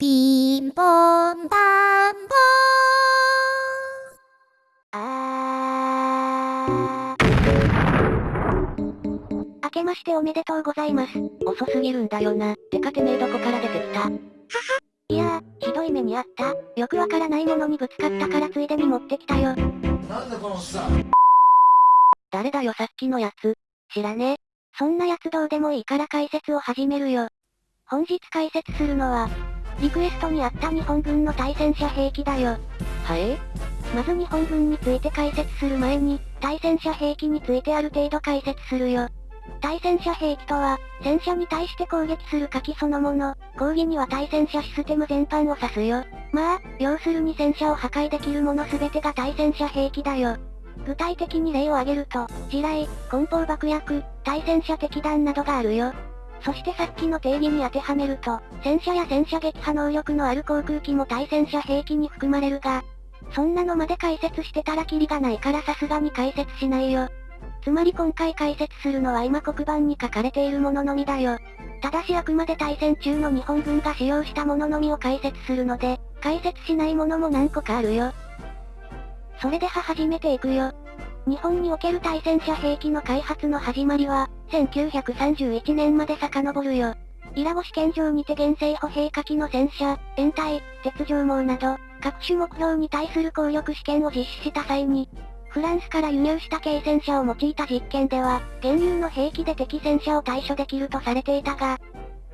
ピンポンパンポあー。明けましておめでとうございます。遅すぎるんだよな。てかてめえどこから出てきたいやー、ひどい目にあった。よくわからないものにぶつかったからついでに持ってきたよ。なんだこのおっさん。誰だよさっきのやつ。知らねえ。そんなやつどうでもいいから解説を始めるよ。本日解説するのは、リクエストにあった日本軍の対戦車兵器だよ。はいまず日本軍について解説する前に、対戦車兵器についてある程度解説するよ。対戦車兵器とは、戦車に対して攻撃する火器そのもの、講義には対戦車システム全般を指すよ。まあ、要するに戦車を破壊できるもの全てが対戦車兵器だよ。具体的に例を挙げると、地雷、梱包爆薬、対戦車敵弾などがあるよ。そしてさっきの定義に当てはめると、戦車や戦車撃破能力のある航空機も対戦車兵器に含まれるが、そんなのまで解説してたらキリがないからさすがに解説しないよ。つまり今回解説するのは今黒板に書かれているもののみだよ。ただしあくまで対戦中の日本軍が使用したもののみを解説するので、解説しないものも何個かあるよ。それでは始めていくよ。日本における対戦車兵器の開発の始まりは、1931年まで遡るよ。イラゴ試験場にて原生歩兵火器の戦車、掩体、鉄条網など、各種目標に対する効力試験を実施した際に、フランスから輸入した軽戦車を用いた実験では、現有の兵器で敵戦車を対処できるとされていたが、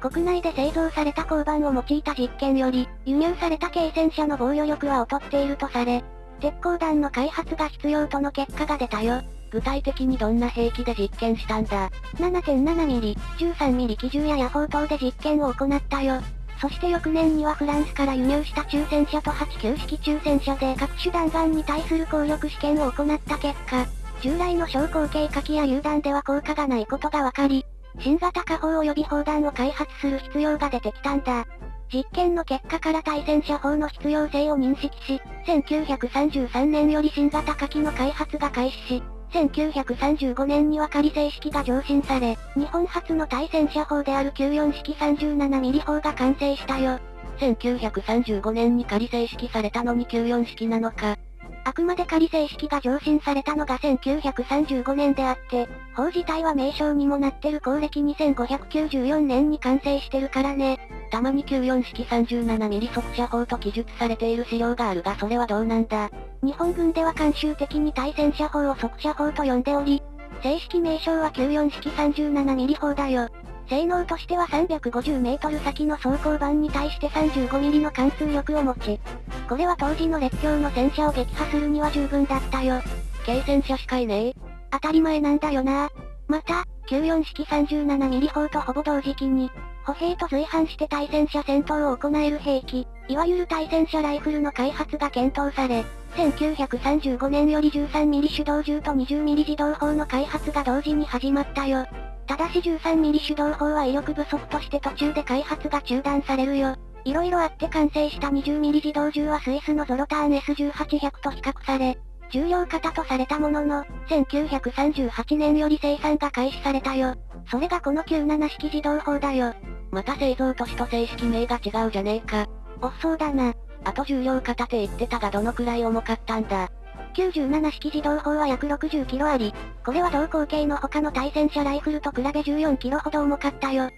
国内で製造された鋼板を用いた実験より、輸入された軽戦車の防御力は劣っているとされ、鉄鋼弾の開発が必要との結果が出たよ。具体的にどんな兵器で実験したんだ？7.7ミリ、13ミリ機銃や野砲等で実験を行ったよ。そして翌年にはフランスから輸入した中戦車と89式中戦車で各種弾丸に対する効力試験を行った結果、従来の小口径火器や榴弾では効果がないことが分かり、新型火砲及び砲弾を開発する必要が出てきたんだ。実験の結果から対戦車砲の必要性を認識し、1933年より新型火器の開発が開始し、1935年には仮正式が上申され、日本初の対戦車砲である94式37ミリ砲が完成したよ。1935年に仮正式されたのに94式なのか。あくまで仮正式が上申されたのが1935年であって、砲自体は名称にもなってる公暦2594年に完成してるからね。たまに94式37ミリ速射砲と記述されている資料があるがそれはどうなんだ日本軍では慣習的に対戦車砲を速射砲と呼んでおり、正式名称は94式37ミリ砲だよ。性能としては350メートル先の装甲板に対して35ミリの貫通力を持ち、これは当時の列強の戦車を撃破するには十分だったよ。軽戦車しかいねえ。当たり前なんだよなまた、94式37ミリ砲とほぼ同時期に、歩兵と随伴して対戦車戦闘を行える兵器、いわゆる対戦車ライフルの開発が検討され、1935年より13ミリ手動銃と20ミリ自動砲の開発が同時に始まったよ。ただし13ミリ手動砲は威力不足として途中で開発が中断されるよ。色々あって完成した20ミリ自動銃はスイスのゾロターン S1800 と比較され、重量型とされたものの、1938年より生産が開始されたよ。それがこの97式自動砲だよ。また製造都市と正式名が違うじゃねえか。おっそうだな。あと重量型って言ってたがどのくらい重かったんだ97式自動砲は約60キロあり、これは同口径の他の対戦車ライフルと比べ14キロほど重かったよ。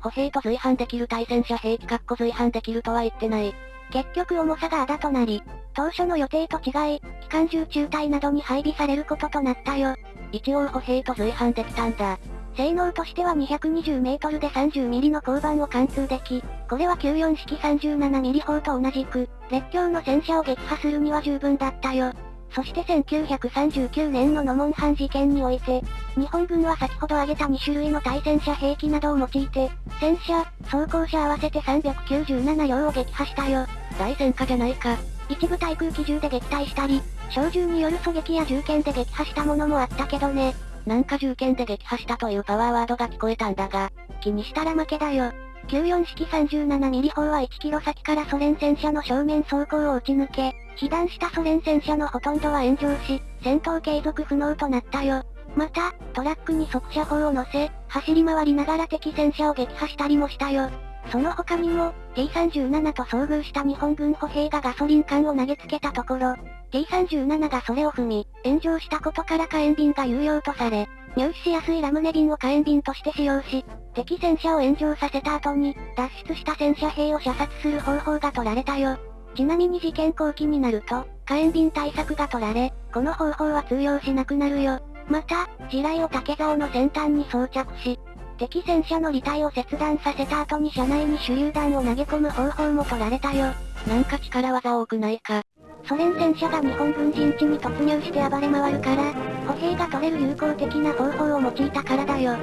歩兵と随伴できる対戦車兵器かっこ随伴できるとは言ってない。結局重さがあだとなり、当初の予定と違い、機関銃中隊などに配備されることとなったよ。一応歩兵と随伴できたんだ。性能としては220メートルで30ミリの鋼板を貫通でき、これは94式37ミリ砲と同じく、列強の戦車を撃破するには十分だったよ。そして1939年のノモンハン事件において、日本軍は先ほど挙げた2種類の対戦車兵器などを用いて、戦車、装甲車合わせて397両を撃破したよ。大戦果じゃないか。一部対空機銃で撃退したり、小銃による狙撃や銃剣で撃破したものもあったけどね。なんか銃剣で撃破したというパワーワードが聞こえたんだが、気にしたら負けだよ。94式37ミリ砲は1キロ先からソ連戦車の正面走行を撃ち抜け、被弾したソ連戦車のほとんどは炎上し、戦闘継続不能となったよ。また、トラックに速射砲を乗せ、走り回りながら敵戦車を撃破したりもしたよ。その他にも、T37 と遭遇した日本軍歩兵がガソリン缶を投げつけたところ、T37 がそれを踏み、炎上したことから火炎瓶が有用とされ、入手しやすいラムネ瓶を火炎瓶として使用し、敵戦車を炎上させた後に、脱出した戦車兵を射殺する方法が取られたよ。ちなみに事件後期になると、火炎瓶対策が取られ、この方法は通用しなくなるよ。また、地雷を竹竿の先端に装着し、敵戦車の履体を切断させた後に車内に手榴弾を投げ込む方法も取られたよ。なんか力技多くないか。ソ連戦車が日本軍陣地に突入して暴れ回るから、歩兵が取れる有効的な方法を用いたからだよ。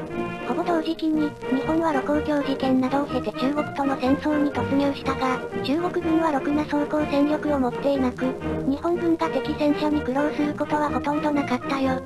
ほぼ同時期に、日本は盧溝橋事件などを経て中国との戦争に突入したが、中国軍はろくな装甲戦力を持っていなく、日本軍が敵戦車に苦労することはほとんどなかったよ。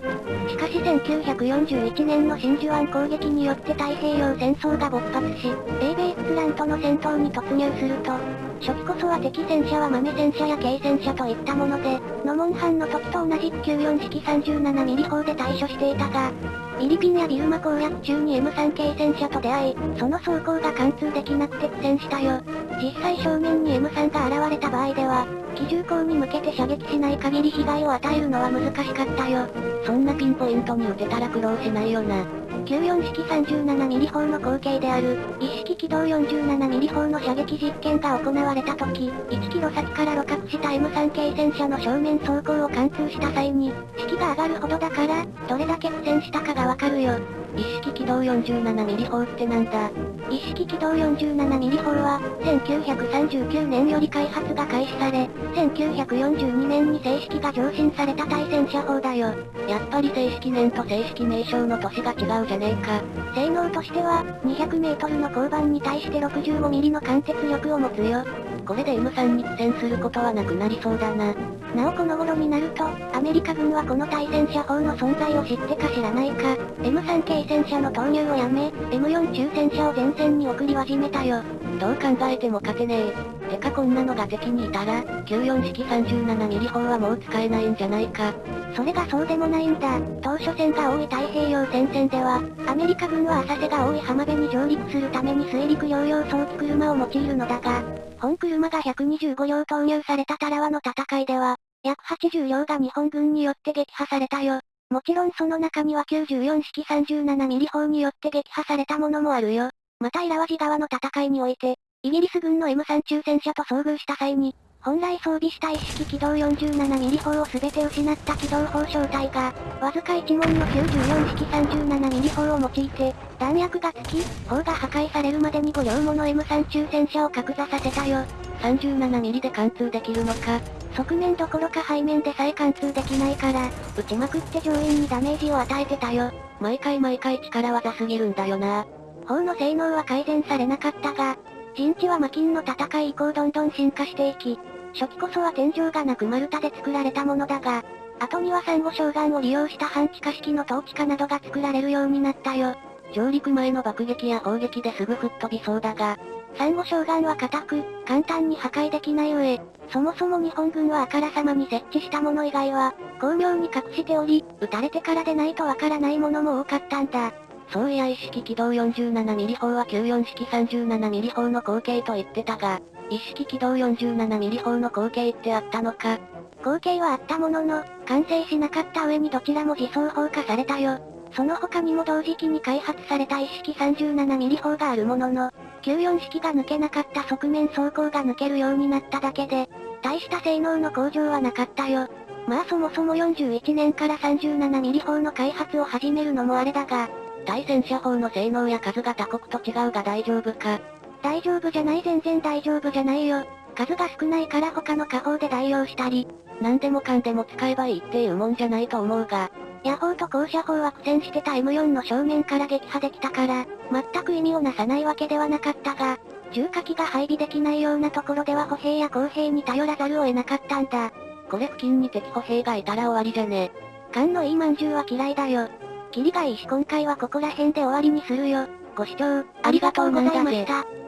しかし1941年の真珠湾攻撃によって太平洋戦争が勃発し、英米仏蘭との戦闘に突入すると、初期こそは敵戦車は豆戦車や軽戦車といったもので、ノモンハンの時と同じく94式37ミリ砲で対処していたが、フィリピンやビルマ攻略中に M3 軽戦車と出会い、その走行が貫通できなくて苦戦したよ。実際正面に M3 が現れた場合では、機銃口に向けて射撃しない限り被害を与えるのは難しかったよ。そんなピンポイントに撃てたら苦労しないよな。14式37ミリ砲の後継である、一式軌道47ミリ砲の射撃実験が行われた時、1キロ先から露獲した M3 系戦車の正面走行を貫通した際に、式が上がるほどだから、どれだけ苦戦したかがわかるよ。一式軌道 47mm 砲ってなんだ？一式軌道 47mm 砲は、1939年より開発が開始され、1942年に正式が上申された対戦車砲だよ。やっぱり正式年と正式名称の年が違うじゃねえか。性能としては、200メートルの交番に対して65ミリの貫徹力を持つよ。これで M3 に苦戦することはなくなりそうだな。なおこの頃になると、アメリカ軍はこの対戦車砲の存在を知ってか知らないか、M3 系戦車の投入をやめ、M4 中戦車を前線に送り始めたよ。どう考えても勝てねえ。てかこんなのが敵にいたら、94式37ミリ砲はもう使えないんじゃないか。それがそうでもないんだ。当初戦が多い太平洋戦線では、アメリカ軍は浅瀬が多い浜辺に上陸するために水陸両用装機車を用いるのだが、本車が125両投入されたタラワの戦いでは、約80両が日本軍によって撃破されたよ。もちろんその中には94式37ミリ砲によって撃破されたものもあるよ。またイラワジ川の戦いにおいて、イギリス軍の M3 中戦車と遭遇した際に、本来装備した一式機動47ミリ砲を全て失った機動砲小隊が、わずか1門の94式37ミリ砲を用いて、弾薬が尽き、砲が破壊されるまでに5両もの M3 中戦車を格座させたよ。37ミリで貫通できるのか。側面どころか背面でさえ貫通できないから、撃ちまくって上院にダメージを与えてたよ。毎回毎回力技すぎるんだよな。砲の性能は改善されなかったが、陣地は魔金の戦い以降どんどん進化していき、初期こそは天井がなく丸太で作られたものだが、後にはサンゴ礁岩を利用した半地下式の陶器化などが作られるようになったよ。上陸前の爆撃や砲撃ですぐ吹っ飛びそうだが、サンゴ礁岩は硬く、簡単に破壊できない上、そもそも日本軍はあからさまに設置したもの以外は、巧妙に隠しており、撃たれてからでないとわからないものも多かったんだ。そういや一式機動47ミリ砲は94式37ミリ砲の後継と言ってたが、一式機動47ミリ砲の後継ってあったのか？後継はあったものの、完成しなかった上にどちらも自走砲化されたよ。その他にも同時期に開発された一式37ミリ砲があるものの、94式が抜けなかった側面走行が抜けるようになっただけで、大した性能の向上はなかったよ。まあそもそも41年から37ミリ砲の開発を始めるのもあれだが、対戦車砲の性能や数が他国と違うが大丈夫か大丈夫じゃない全然大丈夫じゃないよ。数が少ないから他の下砲で代用したり、何でもかんでも使えばいいっていうもんじゃないと思うが、野砲と高射砲は苦戦してた M4 の正面から撃破できたから、全く意味をなさないわけではなかったが、重火器が配備できないようなところでは歩兵や公兵に頼らざるを得なかったんだ。これ付近に敵歩兵がいたら終わりじゃね。勘のいい饅頭は嫌いだよ。キリがいいし今回はここら辺で終わりにするよ。ご視聴、ありがとうございました。